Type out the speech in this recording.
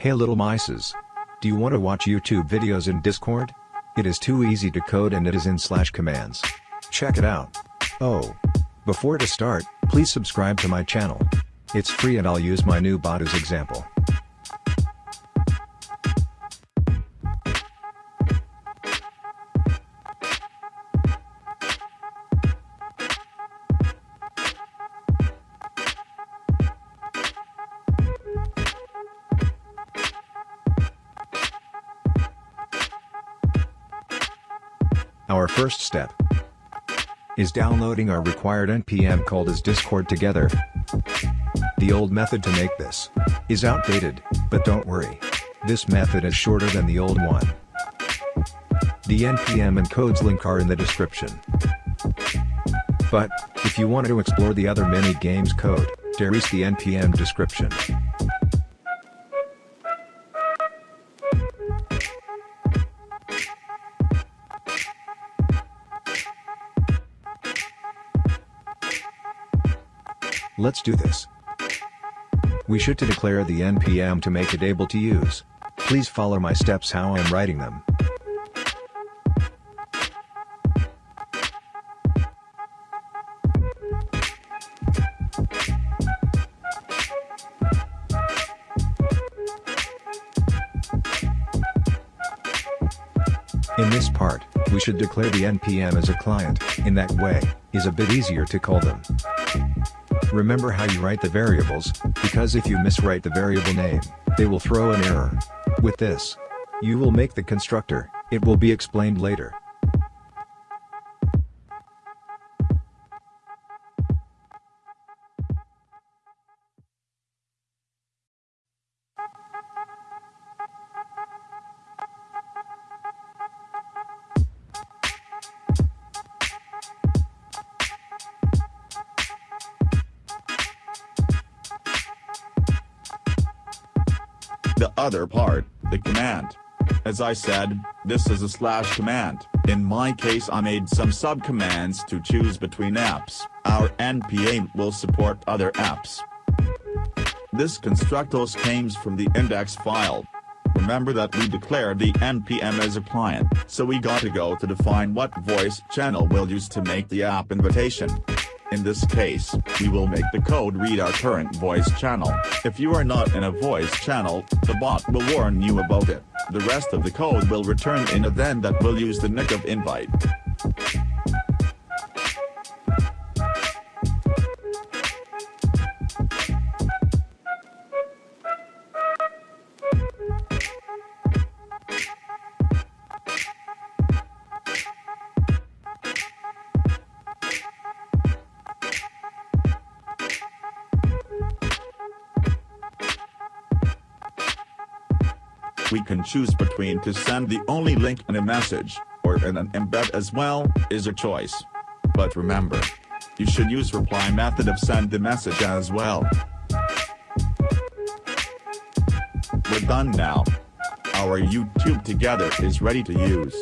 Hey little mices. Do you want to watch YouTube videos in Discord? It is too easy to code and it is in slash commands. Check it out. Oh. Before to start, please subscribe to my channel. It's free and I'll use my new bot as example. Our first step is downloading our required npm called as discord together. The old method to make this is outdated, but don't worry. This method is shorter than the old one. The npm and codes link are in the description. But, if you want to explore the other mini games code, there is the npm description. Let's do this. We should to declare the npm to make it able to use. Please follow my steps how I'm writing them. In this part, we should declare the npm as a client, in that way, is a bit easier to call them. Remember how you write the variables, because if you miswrite the variable name, they will throw an error. With this, you will make the constructor, it will be explained later. Other part, the command. As I said, this is a slash command. In my case I made some subcommands to choose between apps. Our npm will support other apps. This constructors comes from the index file. Remember that we declared the npm as a client, so we gotta go to define what voice channel we'll use to make the app invitation. In this case, we will make the code read our current voice channel. If you are not in a voice channel, the bot will warn you about it. The rest of the code will return in a then that will use the nick of invite. We can choose between to send the only link in a message, or in an embed as well, is a choice. But remember, you should use reply method of send the message as well. We're done now. Our YouTube together is ready to use.